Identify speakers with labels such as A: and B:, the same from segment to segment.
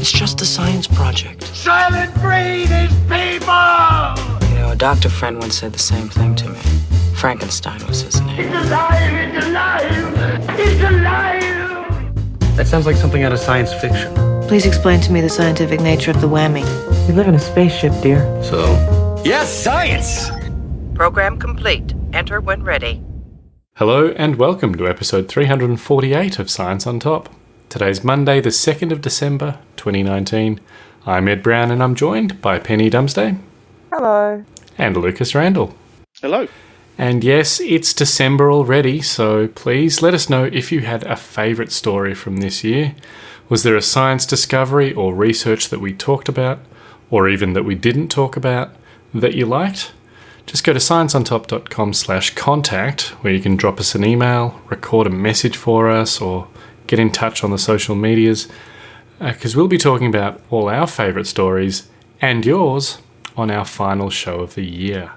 A: It's just a science project.
B: Soylent Green is people!
A: You know, a doctor friend once said the same thing to me. Frankenstein was his name.
B: It's alive! It's alive! It's alive!
C: That sounds like something out of science fiction.
D: Please explain to me the scientific nature of the whammy.
A: We live in a spaceship, dear.
C: So? Yes, science!
E: Program complete. Enter when ready.
F: Hello and welcome to episode 348 of Science on Top. Today's Monday, the 2nd of December, 2019. I'm Ed Brown and I'm joined by Penny Dumsday.
G: Hello.
F: And Lucas Randall.
H: Hello.
F: And yes, it's December already, so please let us know if you had a favourite story from this year. Was there a science discovery or research that we talked about, or even that we didn't talk about, that you liked? Just go to scienceontop.com slash contact, where you can drop us an email, record a message for us, or get in touch on the social medias, because uh, we'll be talking about all our favourite stories and yours on our final show of the year.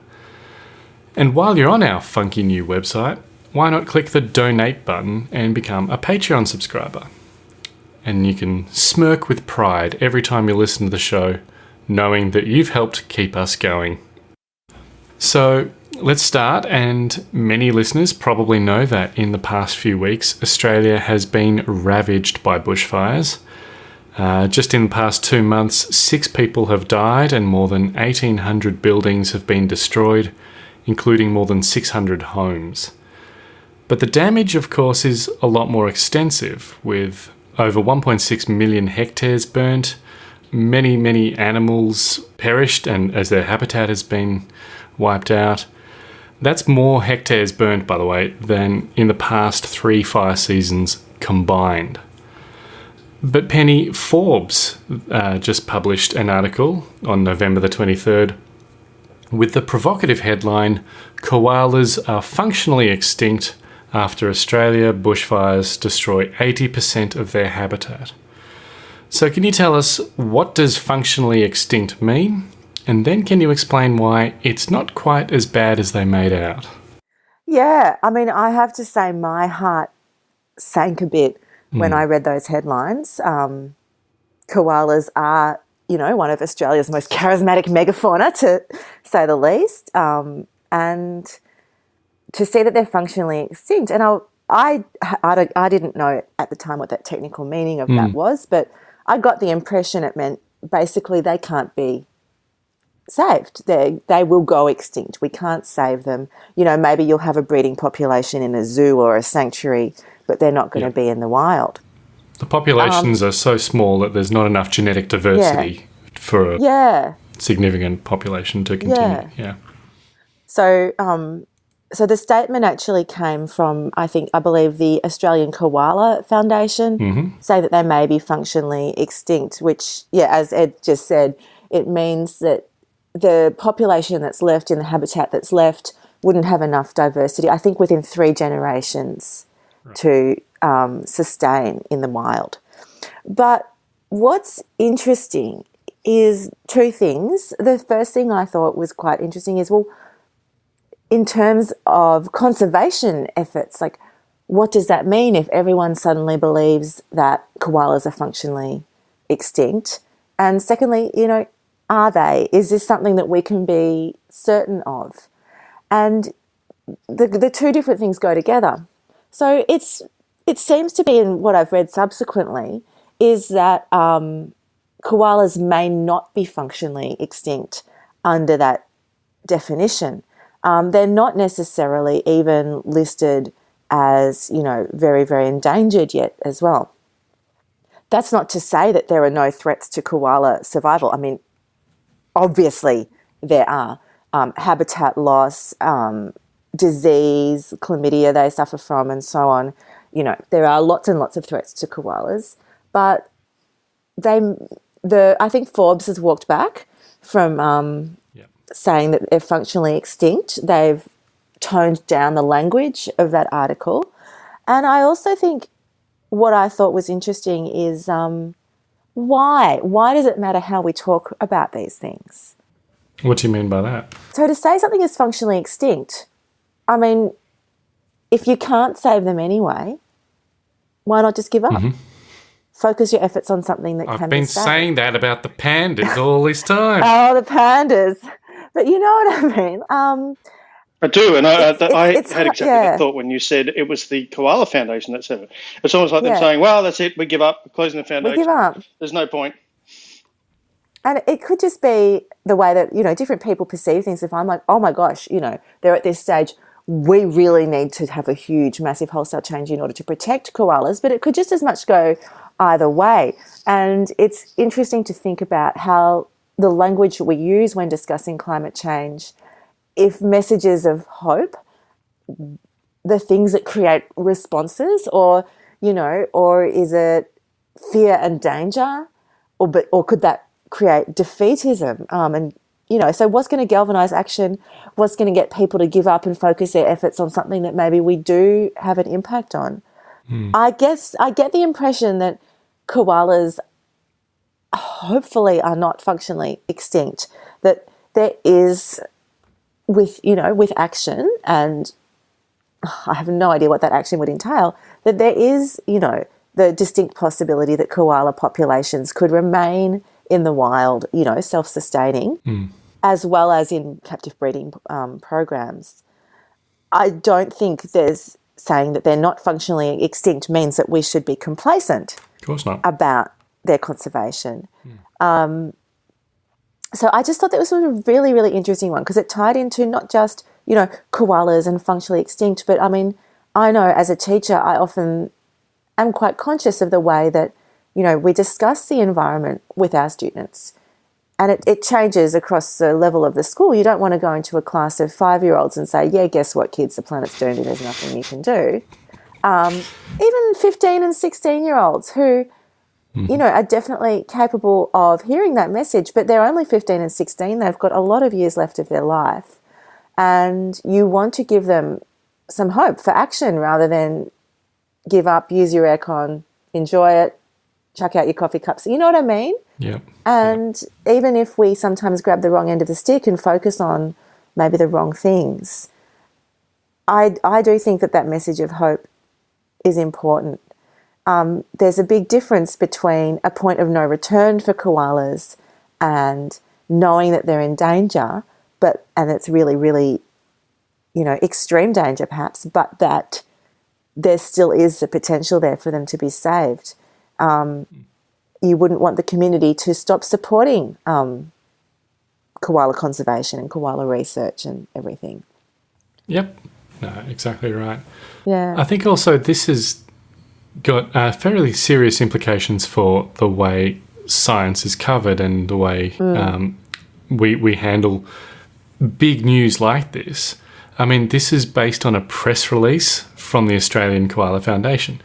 F: And while you're on our funky new website, why not click the donate button and become a Patreon subscriber? And you can smirk with pride every time you listen to the show, knowing that you've helped keep us going. So, Let's start, and many listeners probably know that in the past few weeks, Australia has been ravaged by bushfires. Uh, just in the past two months, six people have died and more than 1,800 buildings have been destroyed, including more than 600 homes. But the damage, of course, is a lot more extensive, with over 1.6 million hectares burnt, many, many animals perished and as their habitat has been wiped out, that's more hectares burnt, by the way, than in the past three fire seasons combined. But Penny, Forbes uh, just published an article on November the 23rd with the provocative headline Koalas are functionally extinct after Australia bushfires destroy 80% of their habitat. So, can you tell us what does functionally extinct mean? And then can you explain why it's not quite as bad as they made out?
G: Yeah, I mean, I have to say my heart sank a bit when mm. I read those headlines. Um, koalas are, you know, one of Australia's most charismatic megafauna, to say the least. Um, and to see that they're functionally extinct, and I, I, I, I, didn't know at the time what that technical meaning of mm. that was, but I got the impression it meant basically they can't be saved. They they will go extinct. We can't save them. You know, maybe you'll have a breeding population in a zoo or a sanctuary, but they're not going yeah. to be in the wild.
F: The populations um, are so small that there's not enough genetic diversity yeah. for a
G: yeah.
F: significant population to continue. Yeah.
G: So, um, so the statement actually came from, I think, I believe the Australian Koala Foundation, mm-hmm. say that they may be functionally extinct. Which, yeah, as Ed just said, it means that the population that's left in the habitat that's left wouldn't have enough diversity, I think, within three generations right. to um, sustain in the wild. But what's interesting is two things. The first thing I thought was quite interesting is well, in terms of conservation efforts, like what does that mean if everyone suddenly believes that koalas are functionally extinct? And secondly, you know, are they? Is this something that we can be certain of? And the, the two different things go together. So it's it seems to be in what I've read subsequently is that um, koalas may not be functionally extinct under that definition. Um, they're not necessarily even listed as you know very very endangered yet as well. That's not to say that there are no threats to koala survival. I mean, obviously there are um, habitat loss, um, disease, chlamydia they suffer from, and so on. You know, there are lots and lots of threats to koalas, but they, the I think Forbes has walked back from um, yep. saying that they're functionally extinct. They've toned down the language of that article, and I also think what I thought was interesting is um, why? Why does it matter how we talk about these things?
F: What do you mean by that?
G: So, to say something is functionally extinct, I mean, if you can't save them anyway, why not just give up? Mm-hmm. focus your efforts on something that
F: I've
G: can
F: been
G: be saved.
F: saying that about the pandas all this time.
G: Oh, the pandas. But you know what I mean? Um,
H: I do, and I,
G: It's-
H: I, I
G: it's-
H: had exactly
G: yeah.
H: that thought when you said it was the Koala Foundation that said it. It's almost like
G: Yeah.
H: them saying, "Well, that's it. We give up. We're closing the foundation.
G: we give up.
H: There's no point."
G: And it could just be the way that, you know, different people perceive things. If I'm like, oh my gosh, you know, they're at this stage, we really need to have a huge, massive wholesale change in order to protect koalas. But it could just as much go either way. And it's interesting to think about how the language we use when discussing climate change, if messages of hope, the things that create responses, or, you know, or is it fear and danger? or but or could that create defeatism? Um, and you know, so what's going to galvanize action? What's going to get people to give up and focus their efforts on something that maybe we do have an impact on? I guess I get the impression that koalas hopefully are not functionally extinct. That there is with you know with action and I have no idea what that action would entail, that there is, you know, the distinct possibility that koala populations could remain in the wild, you know, self sustaining, as well as in captive breeding um, programs. I don't think there's saying that they're not functionally extinct means that we should be complacent
F: Of course not.
G: about their conservation. Um, so I just thought that was a really, really interesting one because it tied into not just, you know, koalas and functionally extinct, but I mean, I know as a teacher, I often am quite conscious of the way that, you know, we discuss the environment with our students. And it, it changes across the level of the school. You don't want to go into a class of five year olds and say, yeah, guess what, kids, the planet's and there's nothing you can do. Um, even 15 and 16 year olds who, Mm-hmm. you know, are definitely capable of hearing that message, but they're only 15 and 16. They've got a lot of years left of their life. And you want to give them some hope for action rather than give up, use your aircon, enjoy it, chuck out your coffee cups. You know what I mean?
F: Yeah.
G: And even if we sometimes grab the wrong end of the stick and focus on maybe the wrong things, I, I do think that that message of hope is important. Um, there's a big difference between a point of no return for koalas and knowing that they're in danger, but and it's really, really, you know, extreme danger perhaps, but that there still is the potential there for them to be saved. Um, you wouldn't want the community to stop supporting um, koala conservation and koala research and everything.
F: Yep. No, exactly right.
G: Yeah.
F: I think also this has got uh, fairly serious implications for the way science is covered and the way um, we we handle big news like this. I mean, this is based on a press release from the Australian Koala Foundation.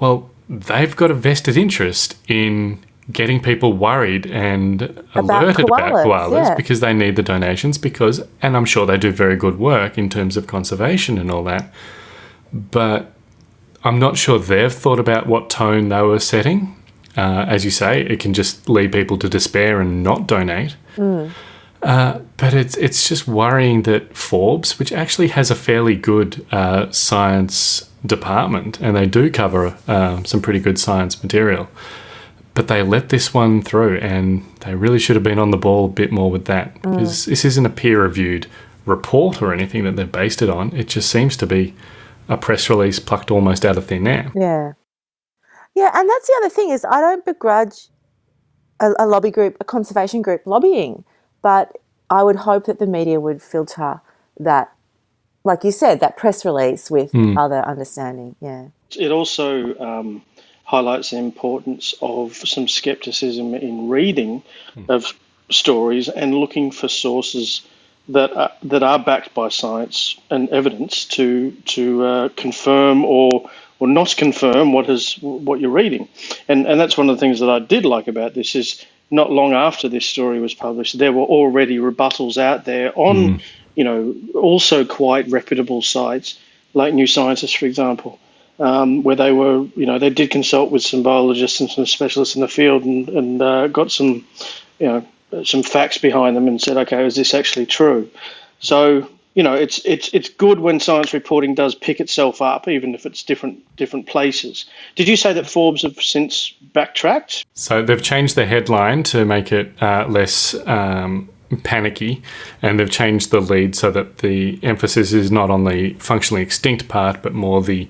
F: Well, they've got a vested interest in getting people worried and alerted about
G: koalas,
F: koalas
G: yeah.
F: because they need the donations because and I'm sure they do very good work in terms of conservation and all that. But I'm not sure they've thought about what tone they were setting. Uh, as you say, it can just lead people to despair and not donate. Uh, but it's it's just worrying that Forbes, which actually has a fairly good uh, science department, and they do cover um, some pretty good science material, but they let this one through, and they really should have been on the ball a bit more with that because this isn't a peer-reviewed report or anything that they've based it on. It just seems to be a press release plucked almost out of thin air.
G: Yeah. Yeah, and that's the other thing is I don't begrudge a, a lobby group, a conservation group lobbying, but I would hope that the media would filter that, like you said, that press release with other understanding. Yeah.
H: It also um, highlights the importance of some skepticism in reading of stories and looking for sources that are, that are backed by science and evidence to to uh, confirm or or not confirm what is what you're reading, and and that's one of the things that I did like about this is not long after this story was published, there were already rebuttals out there on you know also quite reputable sites like New Scientist, for example, um, where they were, you know, they did consult with some biologists and some specialists in the field and, and uh, got some, you know, some facts behind them and said, okay, is this actually true? So you know, it's it's it's good when science reporting does pick itself up, even if it's different different places. Did you say that Forbes have since backtracked?
F: So they've changed the headline to make it uh, less um, panicky, and they've changed the lead so that the emphasis is not on the functionally extinct part, but more the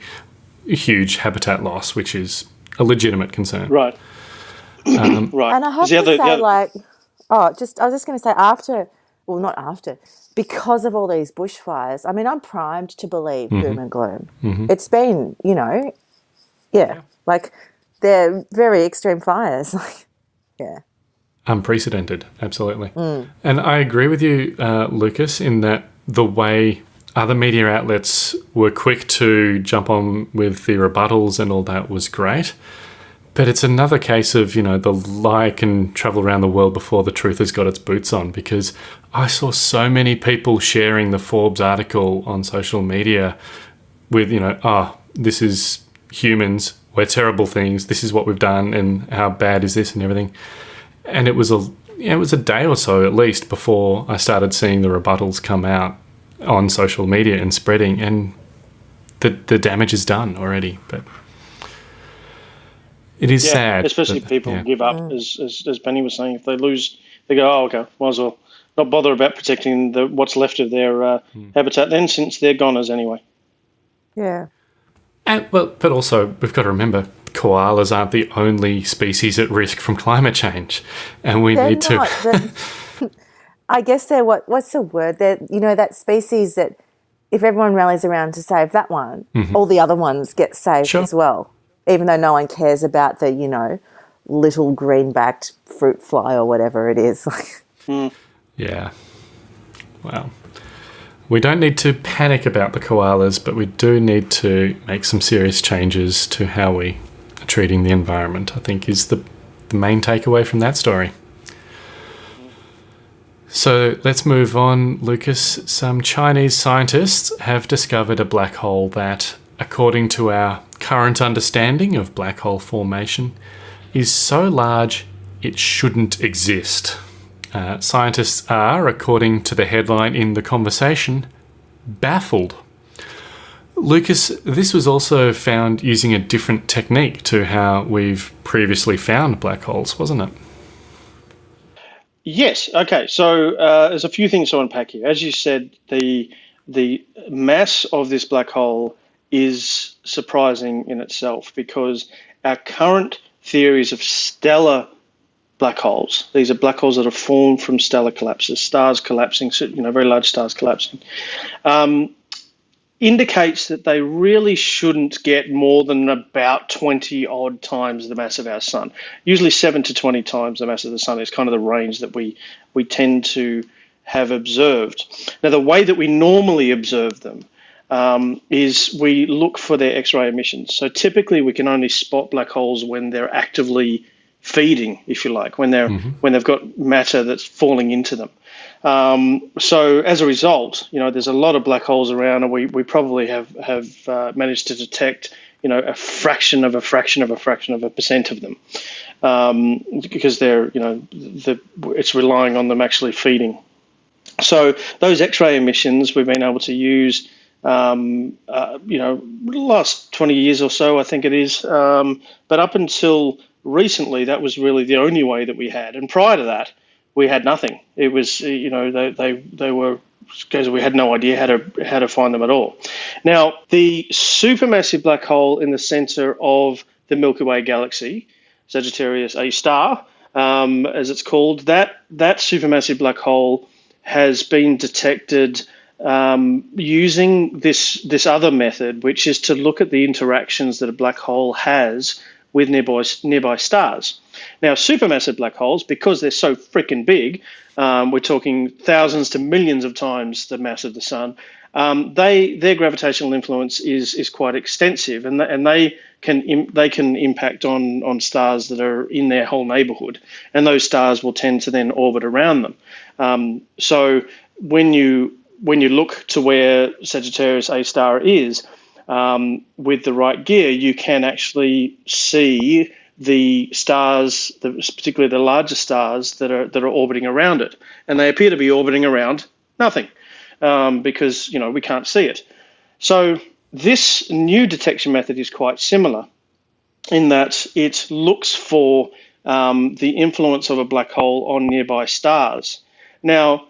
F: huge habitat loss, which is a legitimate concern.
H: Right.
F: Um,
H: right.
G: And I have to
H: other-
G: say,
H: other-
G: like, oh, just I was just going to say after, well, not after, because of all these bushfires. I mean, I'm primed to believe
H: Mm-hmm.
G: doom and gloom. It's been, you know, yeah, like they're very extreme fires. Like, yeah,
F: unprecedented, absolutely. And I agree with you, uh, Lucas, in that the way other media outlets were quick to jump on with the rebuttals and all that was great. But it's another case of, you know, the lie can travel around the world before the truth has got its boots on because I saw so many people sharing the Forbes article on social media with, you know, oh, this is humans, we're terrible things, this is what we've done, and how bad is this and everything and it was a it was a day or so at least before I started seeing the rebuttals come out on social media and spreading, and the the damage is done already. But it is
H: Yeah,
F: sad,
H: especially
F: that-
H: people
F: yeah.
H: give up, as, as as Penny was saying. If they lose, they go, oh, okay, might as well not bother about protecting the what's left of their uh,
F: Hmm.
H: habitat then, since they're goners anyway.
G: yeah.
F: And, well, but also we've got to remember koalas aren't the only species at risk from climate change, and we
G: They're
F: need to.
G: not. but I guess they're what? What's the word? They're you know that species that if everyone rallies around to save that one, all the other ones get saved.
F: Sure.
G: as well. Even though no one cares about the you know little green-backed fruit fly or whatever it is. Hmm.
F: Yeah. Well, we don't need to panic about the koalas, but we do need to make some serious changes to how we are treating the environment, I think, is the, the main takeaway from that story. So let's move on, Lucas. Some Chinese scientists have discovered a black hole that, according to our current understanding of black hole formation, is so large it shouldn't exist. Uh, scientists are, according to the headline in The Conversation, baffled. Lucas, this was also found using a different technique to how we've previously found black holes, wasn't it?
H: Yes. Okay. So uh, there's a few things to unpack here. As you said, the the mass of this black hole is surprising in itself because our current theories of stellar black holes, these are black holes that are formed from stellar collapses, stars collapsing, you know, very large stars collapsing, um, indicates that they really shouldn't get more than about 20 odd times the mass of our sun. Usually 7 to 20 times the mass of the sun is kind of the range that we, we tend to have observed. Now, the way that we normally observe them um, is we look for their X-ray emissions. So typically, we can only spot black holes when they're actively feeding, if you like, when they're when they've got matter that's falling into them. Um, so as a result, you know, there's a lot of black holes around, and we, we probably have have uh, managed to detect, you know, a fraction of a fraction of a fraction of a percent of them, um, because they're, you know, the it's relying on them actually feeding. So those X-ray emissions we've been able to use, um, uh, you know, last 20 years or so, I think it is. Um, but up until recently, that was really the only way that we had. And prior to that, we had nothing. It was, uh, you know, they they, they were because we had no idea how to how to find them at all. Now, the supermassive black hole in the center of the Milky Way galaxy, Sagittarius A star, um, as it's called, that that supermassive black hole has been detected um, using this this other method, which is to look at the interactions that a black hole has with nearby nearby stars. Now, supermassive black holes, because they're so freaking big, um, we're talking thousands to millions of times the mass of the sun. Um, they their gravitational influence is is quite extensive, and th- and they can Im- they can impact on on stars that are in their whole neighborhood, and those stars will tend to then orbit around them. Um, so when you when you look to where Sagittarius A star is, um, with the right gear, you can actually see the stars, the, particularly the larger stars that are that are orbiting around it, and they appear to be orbiting around nothing. um, because you know we can't see it. So this new detection method is quite similar in that it looks for um, the influence of a black hole on nearby stars. Now,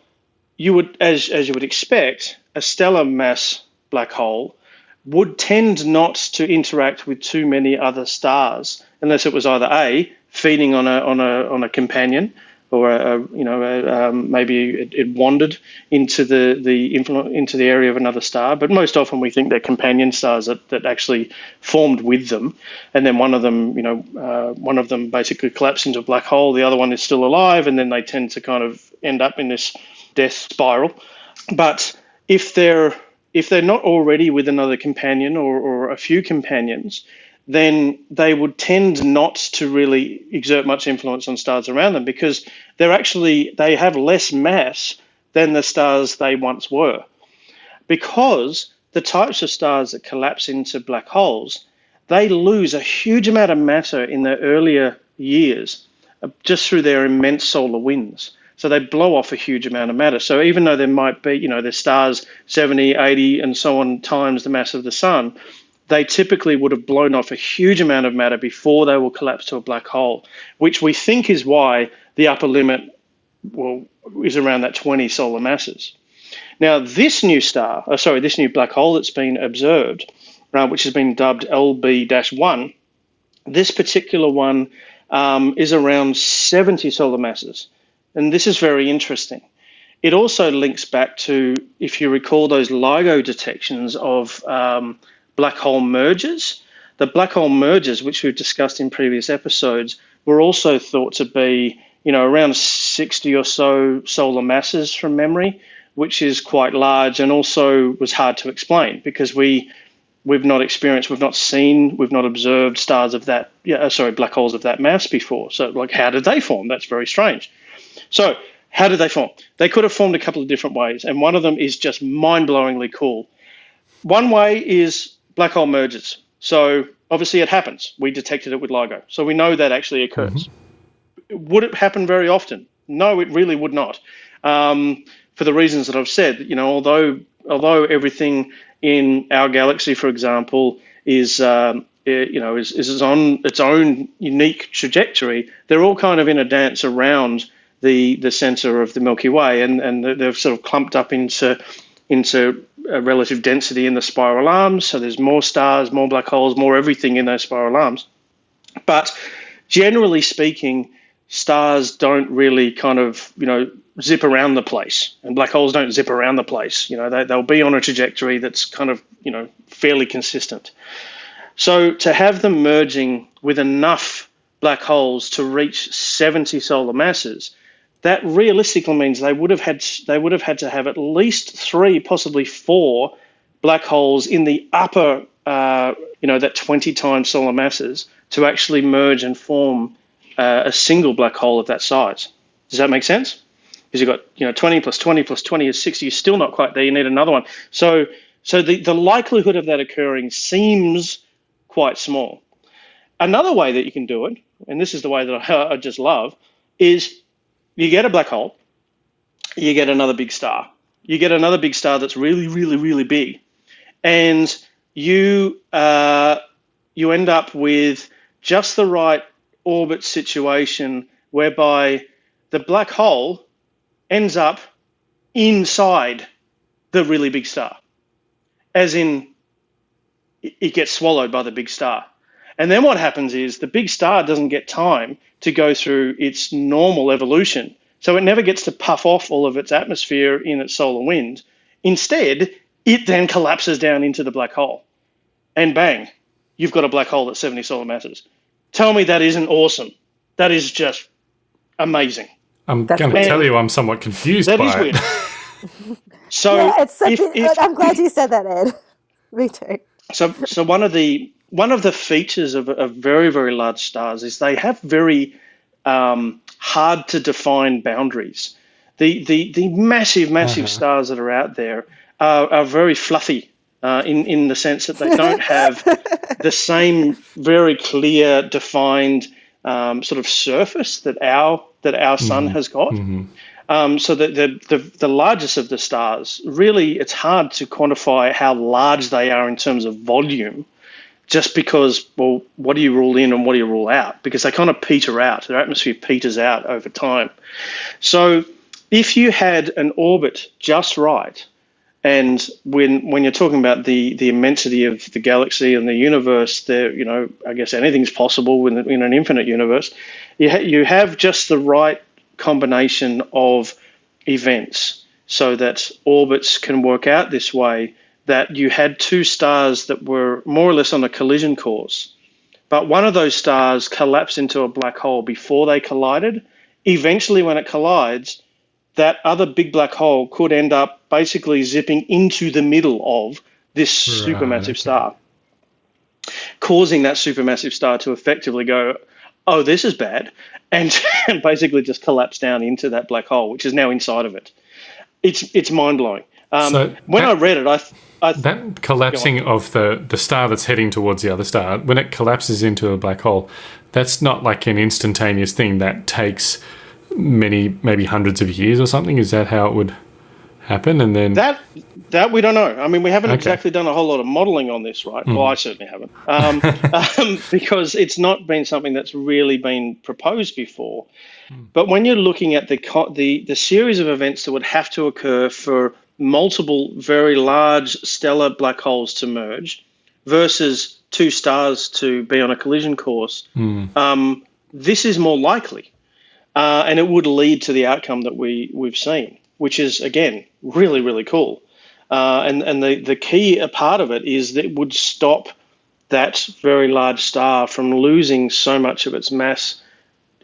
H: you would, as as you would expect, a stellar mass black hole would tend not to interact with too many other stars unless it was either a feeding on a on a on a companion or a, a you know a, um, maybe it, it, wandered into the the into the area of another star. But most often we think they're companion stars that, that actually formed with them, and then one of them you know uh, one of them basically collapsed into a black hole. The other one is still alive, and then they tend to kind of end up in this death spiral. But if they're if they're not already with another companion or, or a few companions, then they would tend not to really exert much influence on stars around them because they're actually they have less mass than the stars they once were. Because the types of stars that collapse into black holes, they lose a huge amount of matter in their earlier years uh, just through their immense solar winds. So they blow off a huge amount of matter. So even though there might be, you know, the stars 70, 80, and so on times the mass of the sun, they typically would have blown off a huge amount of matter before they will collapse to a black hole, which we think is why the upper limit well, is around that 20 solar masses. Now, this new star, oh, sorry, this new black hole that's been observed, uh, which has been dubbed LB 1, this particular one um, is around 70 solar masses. And this is very interesting. It also links back to, if you recall, those LIGO detections of um, black hole mergers. The black hole mergers, which we've discussed in previous episodes, were also thought to be, you know, around 60 or so solar masses from memory, which is quite large and also was hard to explain because we we've not experienced, we've not seen, we've not observed stars of that, yeah, uh, sorry, black holes of that mass before. So, like, how did they form? That's very strange. So, how did they form? They could have formed a couple of different ways, and one of them is just mind blowingly cool. One way is black hole mergers. So obviously it happens. We detected it with LIGO. So we know that actually occurs. Mm-hmm. Would it happen very often? No, it really would not. Um, for the reasons that I've said, you know, although although everything in our galaxy, for example, is um, it, you know is, is on its own unique trajectory, they're all kind of in a dance around the the center of the Milky Way, and and they've sort of clumped up into into a relative density in the spiral arms. So there's more stars, more black holes, more everything in those spiral arms. But generally speaking, stars don't really kind of, you know, zip around the place and black holes don't zip around the place. You know, they, they'll be on a trajectory that's kind of, you know, fairly consistent. So to have them merging with enough black holes to reach 70 solar masses that realistically means they would have had they would have had to have at least three, possibly four black holes in the upper, uh, you know, that 20 times solar masses to actually merge and form uh, a single black hole of that size. Does that make sense? Because you've got you know 20 plus 20 plus 20 is 60. You're still not quite there. You need another one. So so the, the likelihood of that occurring seems quite small. Another way that you can do it, and this is the way that I, I just love, is you get a black hole, you get another big star. You get another big star that's really, really, really big, and you uh, you end up with just the right orbit situation whereby the black hole ends up inside the really big star, as in it gets swallowed by the big star. And then what happens is the big star doesn't get time to go through its normal evolution. So it never gets to puff off all of its atmosphere in its solar wind. Instead, it then collapses down into the black hole. And bang, you've got a black hole that's 70 solar masses. Tell me that isn't awesome. That is just amazing.
F: I'm going to tell you I'm somewhat confused
H: that
F: by
H: is
F: it.
H: weird. so
G: yeah, it's such
H: if,
G: a,
H: if,
G: I'm glad you said that, Ed. Me too.
H: So, so one of the one of the features of, of very very large stars is they have very um, hard to define boundaries. The the the massive massive uh-huh. stars that are out there are, are very fluffy uh, in in the sense that they don't have the same very clear defined um, sort of surface that our that our sun mm-hmm. has got.
F: Mm-hmm.
H: Um, so the, the, the the largest of the stars, really, it's hard to quantify how large they are in terms of volume, just because, well, what do you rule in and what do you rule out? Because they kind of peter out. Their atmosphere peters out over time. So if you had an orbit just right, and when when you're talking about the the immensity of the galaxy and the universe, there, you know, I guess anything's possible in, in an infinite universe. You ha- you have just the right combination of events so that orbits can work out this way. That you had two stars that were more or less on a collision course, but one of those stars collapsed into a black hole before they collided. Eventually, when it collides, that other big black hole could end up basically zipping into the middle of this
F: Right,
H: supermassive star, causing that supermassive star to effectively go, oh, this is bad, and, and basically just collapse down into that black hole, which is now inside of it. It's it's mind blowing. Um,
F: So
H: when
F: that-
H: I read it, I, th- I th-
F: That collapsing of the, the star that's heading towards the other star, when it collapses into a black hole, that's not like an instantaneous thing. That takes many, maybe hundreds of years or something. Is that how it would happen? And then
H: That that we don't know. I mean, we haven't
F: Okay.
H: exactly done a whole lot of modelling on this, right? Well, I certainly haven't, um, um, because it's not been something that's really been proposed before. But when you're looking at the co- the the series of events that would have to occur for multiple very large stellar black holes to merge versus two stars to be on a collision course, um, this is more likely uh, and it would lead to the outcome that we we've seen, which is again really really cool. Uh, and and the the key part of it is that it would stop that very large star from losing so much of its mass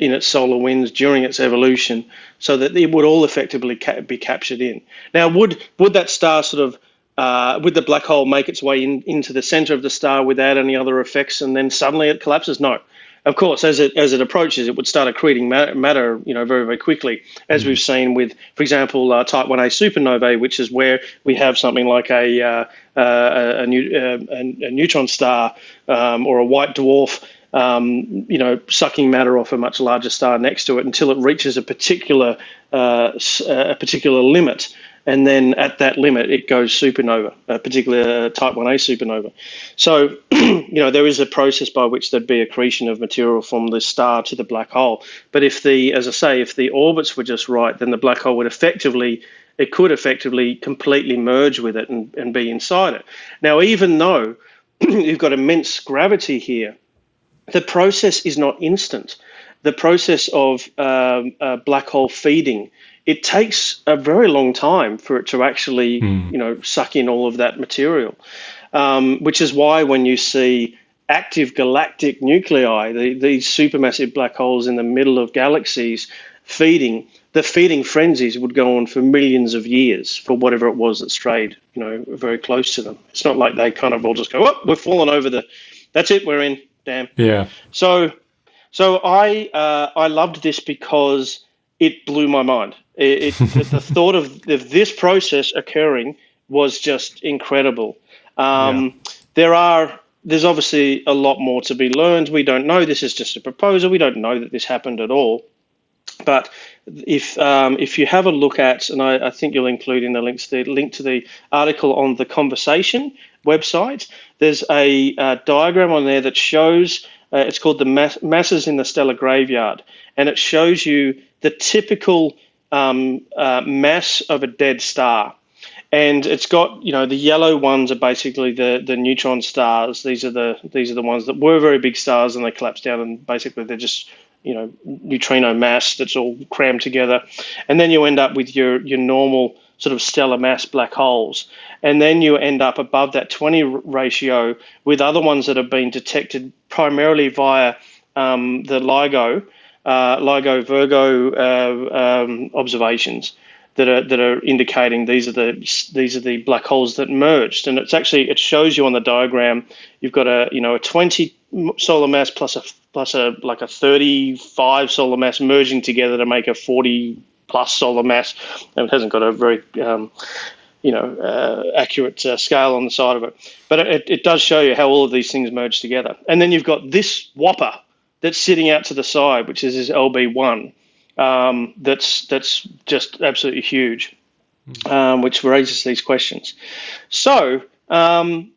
H: in its solar winds during its evolution, so that it would all effectively ca- be captured in. Now, would would that star sort of uh, would the black hole make its way in, into the center of the star without any other effects, and then suddenly it collapses? No. Of course, as it as it approaches, it would start accreting ma- matter, you know, very very quickly, as we've seen with, for example, uh, Type 1a supernovae, which is where we have something like a uh, uh, a, new, uh, a, a neutron star um, or a white dwarf um, you know, sucking matter off a much larger star next to it until it reaches a particular uh, a particular limit, and then at that limit it goes supernova, a particular Type 1a supernova. So, you know, there is a process by which there'd be accretion of material from the star to the black hole. But if the, as I say, if the orbits were just right, then the black hole would effectively it could effectively completely merge with it and, and be inside it. Now, even though you've got immense gravity here, the process is not instant. The process of um, uh, black hole feeding it takes a very long time for it to actually, you know, suck in all of that material. Um, which is why when you see active galactic nuclei, the, these supermassive black holes in the middle of galaxies feeding, the feeding frenzies would go on for millions of years for whatever it was that strayed, you know, very close to them. It's not like they kind of all just go, oh, we've fallen over the, that's it, we're in,
F: yeah,
H: So, so I uh, I loved this because it blew my mind. It, it the, the thought of, of this process occurring was just incredible. Um, There are there's obviously a lot more to be learned. We don't know. This is just a proposal. We don't know that this happened at all. But if um, if you have a look at, and I, I think you'll include in the links the link to the article on the conversation website, there's a uh, diagram on there that shows. Uh, it's called the mass, masses in the stellar graveyard, and it shows you the typical um, uh, mass of a dead star and it's got you know the yellow ones are basically the the neutron stars. These are the these are the ones that were very big stars and they collapsed down and basically they're just you know neutrino mass that's all crammed together, and then you end up with your your normal sort of stellar mass black holes, and then you end up above that 20 ratio with other ones that have been detected primarily via um, the LIGO, uh, LIGO Virgo uh, um, observations that are that are indicating these are the these are the black holes that merged, and it's actually it shows you on the diagram. You've got a you know a 20 solar mass plus a plus a like a 35 solar mass merging together to make a 40 plus solar mass, and it hasn't got a very um, you know uh, accurate uh, scale on the side of it, but it, it does show you how all of these things merge together. And then you've got this whopper that's sitting out to the side, which is this LB1 um, that's that's just absolutely huge, um, which raises these questions. So um,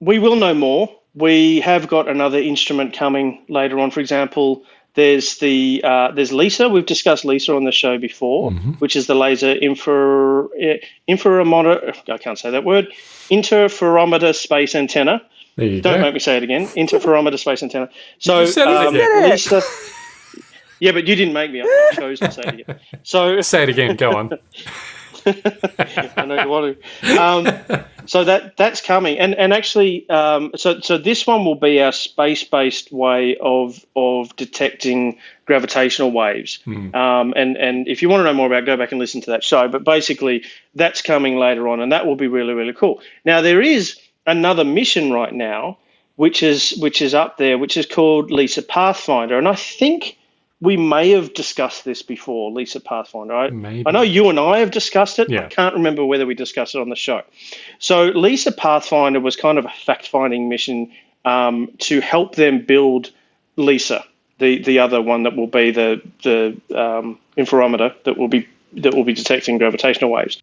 H: we will know more. We have got another instrument coming later on. For example, there's the uh, there's LISA. We've discussed LISA on the show before, which is the laser infra eh, interferometer. I can't say that word. Interferometer space antenna.
F: There you
H: Don't
F: go.
H: make me say it again. Interferometer space antenna. So
F: You said it
H: um,
F: again.
H: LISA. Yeah, but you didn't make me. I chose to say it again. So
F: Say it again. Go on.
H: I know you want to. Um, so that that's coming, and and actually, um, so so this one will be our space-based way of of detecting gravitational waves. Um, and and if you want to know more about, it, go back and listen to that show. But basically, that's coming later on, and that will be really really cool. Now there is another mission right now, which is which is up there, which is called Lisa Pathfinder, and I think. We may have discussed this before, Lisa Pathfinder. I,
F: Maybe.
H: I know you and I have discussed it.
F: Yeah.
H: I can't remember whether we discussed it on the show. So, Lisa Pathfinder was kind of a fact finding mission um, to help them build Lisa, the, the other one that will be the, the um, interferometer that will be that will be detecting gravitational waves.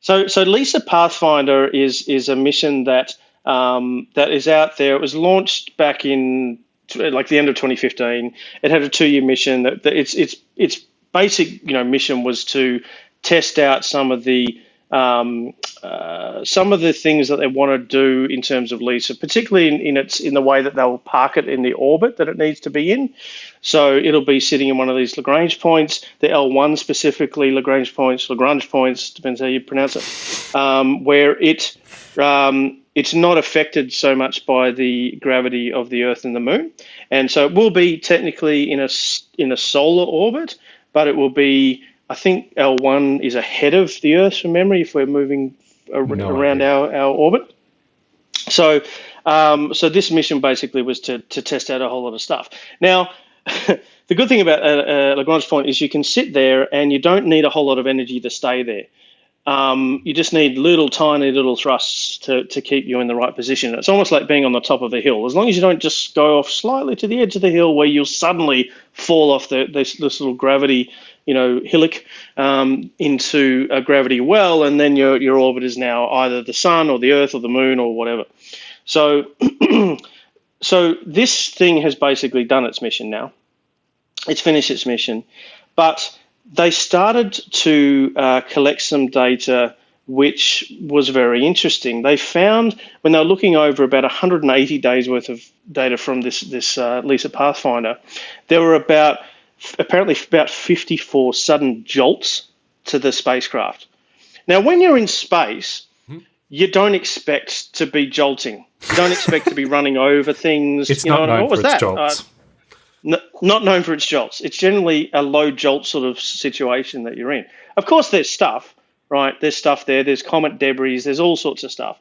H: So, so Lisa Pathfinder is is a mission that um, that is out there. It was launched back in like the end of 2015. It had a two year mission. That, that its its its basic you know mission was to test out some of the um, uh, some of the things that they want to do in terms of Lisa, particularly in, in its in the way that they'll park it in the orbit that it needs to be in. So it'll be sitting in one of these Lagrange points, the L1 specifically, Lagrange points, Lagrange points, depends how you pronounce it, um, where it um, it's not affected so much by the gravity of the Earth and the Moon, and so it will be technically in a in a solar orbit, but it will be. I think L1 is ahead of the Earth from memory if we're moving ar-
F: No
H: around
F: idea.
H: our, our orbit. So, um, so this mission basically was to, to test out a whole lot of stuff. Now, the good thing about uh, uh, Lagrange point is you can sit there and you don't need a whole lot of energy to stay there. Um, you just need little tiny little thrusts to, to keep you in the right position. It's almost like being on the top of a hill. As long as you don't just go off slightly to the edge of the hill where you'll suddenly fall off the, this, this little gravity, you know, hillock um, into a gravity well, and then your, your orbit is now either the sun or the earth or the moon or whatever. So, so this thing has basically done its mission now. It's finished its mission, but they started to uh, collect some data which was very interesting. They found when they were looking over about 180 days worth of data from this this uh, Lisa Pathfinder, there were about apparently about 54 sudden jolts to the spacecraft. Now, when you're in space, you don't expect to be jolting. You don't expect to be running over things.
F: It's
H: you know,
F: not known
H: what was
F: for its
H: that?
F: jolts.
H: Uh, not known for its jolts. It's generally a low jolt sort of situation that you're in. Of course, there's stuff, right? There's stuff there. There's comet debris. There's all sorts of stuff.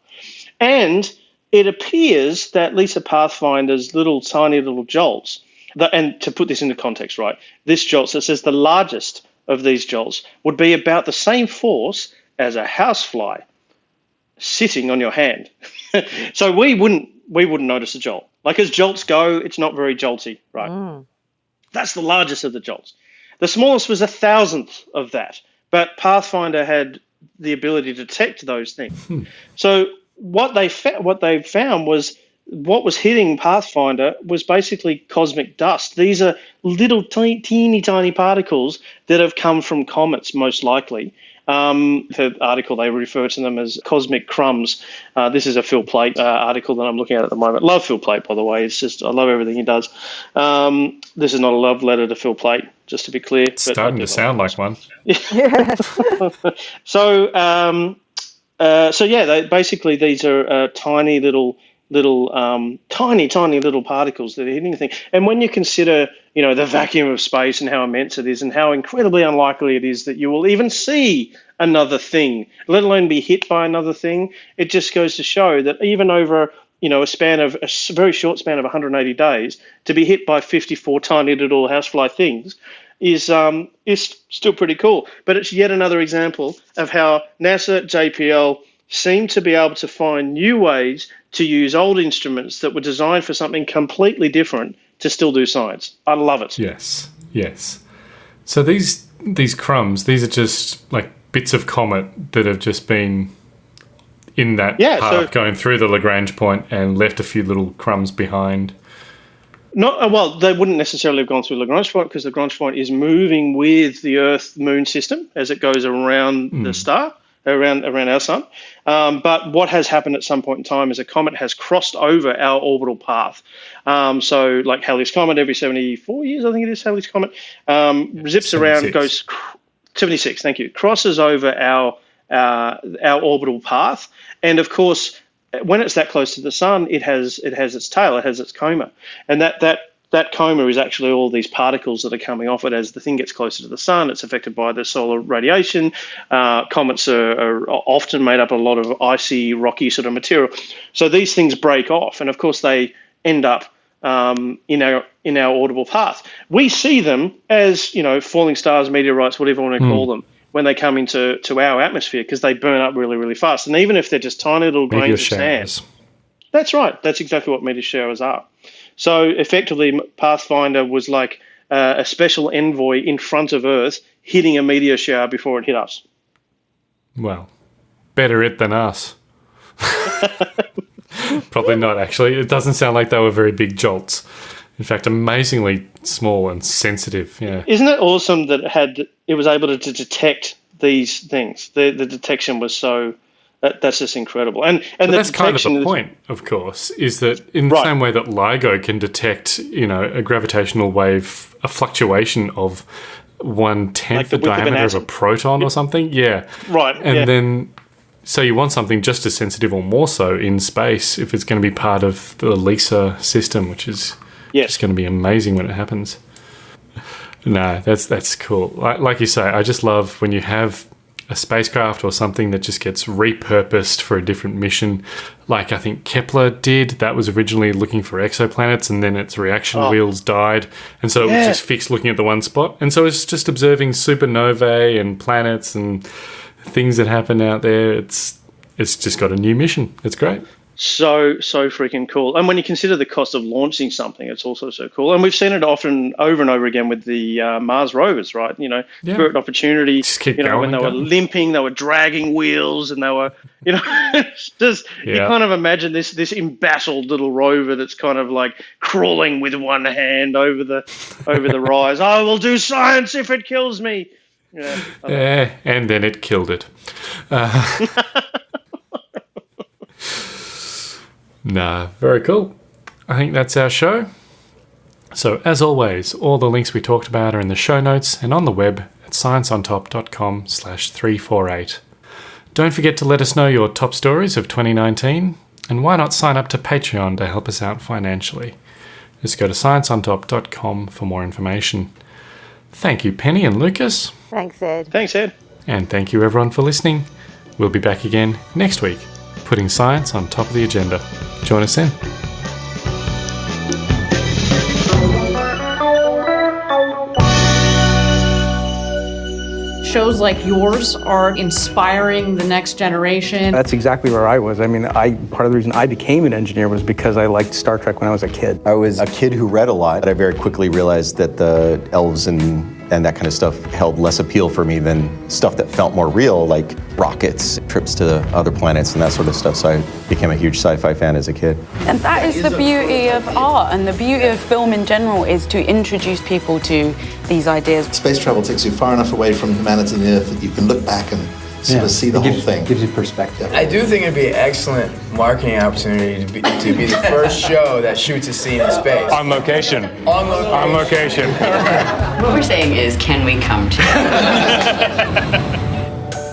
H: And it appears that Lisa Pathfinder's little tiny little jolts, the, and to put this into context, right? This jolt, it says the largest of these jolts would be about the same force as a housefly sitting on your hand. so we wouldn't we wouldn't notice a jolt. Like as jolts go, it's not very jolty, right? Mm. That's the largest of the jolts. The smallest was a thousandth of that, but Pathfinder had the ability to detect those things. Hmm. So what they what they found was what was hitting Pathfinder was basically cosmic dust. These are little teeny, teeny tiny particles that have come from comets, most likely. Um, the article they refer to them as cosmic crumbs. Uh, this is a Phil Plait uh, article that I'm looking at at the moment. Love Phil Plait, by the way. It's just I love everything he does. Um, this is not a love letter to Phil Plait, just to be clear.
F: It's starting to sound like one.
H: So, um, uh, so yeah, they, basically these are uh, tiny little, little, um, tiny, tiny little particles that are hitting the thing. And when you consider, you know, the vacuum of space and how immense it is, and how incredibly unlikely it is that you will even see another thing, let alone be hit by another thing, it just goes to show that even over you know, a span of a very short span of 180 days to be hit by 54 tiny little housefly things is um, is still pretty cool. But it's yet another example of how NASA, JPL seem to be able to find new ways to use old instruments that were designed for something completely different to still do science. I love it.
F: Yes, yes. So these these crumbs, these are just like bits of comet that have just been in that
H: Yeah,
F: path
H: so-
F: going through the Lagrange point and left a few little crumbs behind.
H: Not uh, well. They wouldn't necessarily have gone through Lagrange point because the Lagrange point is moving with the Earth Moon system as it goes around the star, around around our sun. Um, but what has happened at some point in time is a comet has crossed over our orbital path. Um, so, like Halley's comet, every 74 years, I think it is Halley's comet, um, zips around, goes 76. Thank you. Crosses over our uh, our orbital path, and of course, when it's that close to the sun, it has it has its tail, it has its coma, and that that that coma is actually all these particles that are coming off it as the thing gets closer to the sun. It's affected by the solar radiation. Uh, comets are, are often made up of a lot of icy, rocky sort of material. So these things break off, and of course they end up um, in our in our orbital path. We see them as you know falling stars, meteorites, whatever you want to call them, when they come into to our atmosphere because they burn up really really fast. And even if they're just tiny little
F: Meteor
H: grains of sand, that's right. That's exactly what meteor showers are. So effectively, Pathfinder was like uh, a special envoy in front of Earth, hitting a meteor shower before it hit us.
F: Well, better it than us. Probably not, actually. It doesn't sound like they were very big jolts. In fact, amazingly small and sensitive. Yeah.
H: Isn't it awesome that it had it was able to, to detect these things? The the detection was so. That, that's just incredible, and and the
F: that's kind of the
H: is-
F: point, of course, is that in the
H: Right.
F: same way that LIGO can detect, you know, a gravitational wave, a fluctuation of one tenth
H: Like the
F: the
H: width of
F: diameter of, a proton or something, yeah,
H: Right,
F: and
H: yeah.
F: then so you want something just as sensitive or more so in space if it's going to be part of the LISA system, which is
H: Yes.
F: just going to be amazing when it happens. No, that's that's cool. Like, like you say, I just love when you have a spacecraft or something that just gets repurposed for a different mission. Like I think Kepler did. That was originally looking for exoplanets, and then its reaction oh. wheels died, and so it was just fixed looking at the one spot. And so it's just observing supernovae and planets and things that happen out there. It's it's just got a new mission. It's great.
H: so so freaking cool. And when you consider the cost of launching something, it's also so cool. And we've seen it often over and over again with the uh, Mars rovers, right? You know,
F: Yeah.
H: Spirit Opportunity.
F: Just keep
H: you know, when
F: going,
H: they were limping, they were dragging wheels, and they were, you know, just you kind of imagine this this embattled little rover that's kind of like crawling with one hand over the over the rise. I will do science if it kills me. Yeah,
F: Eh, and then it killed it. Uh, nah, very cool. I think that's our show. So, as always, all the links we talked about are in the show notes and on the web at scienceontop.com slash 348. Don't forget to let us know your top stories of 2019, and why not sign up to Patreon to help us out financially? Just go to scienceontop.com for more information. Thank you, Penny and Lucas.
G: Thanks, Ed.
H: thanks, Ed.
F: And thank you everyone for listening. We'll be back again next week, putting science on top of the agenda. Join us then.
I: Shows like yours are inspiring the next generation.
J: That's exactly where I was. I mean, I part of the reason I became an engineer was because I liked Star Trek when I was a kid.
K: I was a kid who read a lot, but I very quickly realized that the elves and and that kind of stuff held less appeal for me than stuff that felt more real, like rockets, trips to other planets, and that sort of stuff. So I became a huge sci-fi fan as a kid.
L: And that is the beauty of art and the beauty of film in general is to introduce people to these ideas.
M: Space travel takes you far enough away from humanity and the Earth that you can look back and sort of see the whole thing.
J: Gives you perspective.
N: I do think it'd be an excellent marketing opportunity to be, to be the first show that shoots a scene in space.
C: On location.
N: On location.
C: On location.
O: What we're saying is, can we come together?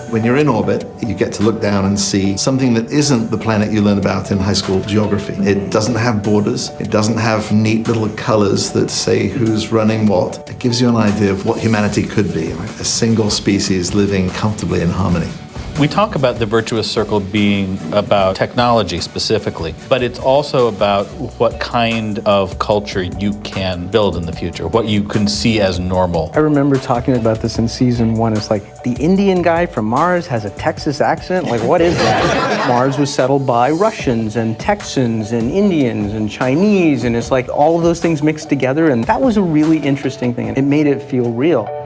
M: When you're in orbit, you get to look down and see something that isn't the planet you learn about in high school geography. It doesn't have borders. It doesn't have neat little colors that say who's running what. It gives you an idea of what humanity could be, a single species living comfortably in harmony.
P: We talk about the virtuous circle being about technology specifically, but it's also about what kind of culture you can build in the future, what you can see as normal.
J: I remember talking about this in season one. It's like the Indian guy from Mars has a Texas accent. Like, what is that? Mars was settled by Russians and Texans and Indians and Chinese, and it's like all of those things mixed together. And that was a really interesting thing, and it made it feel real.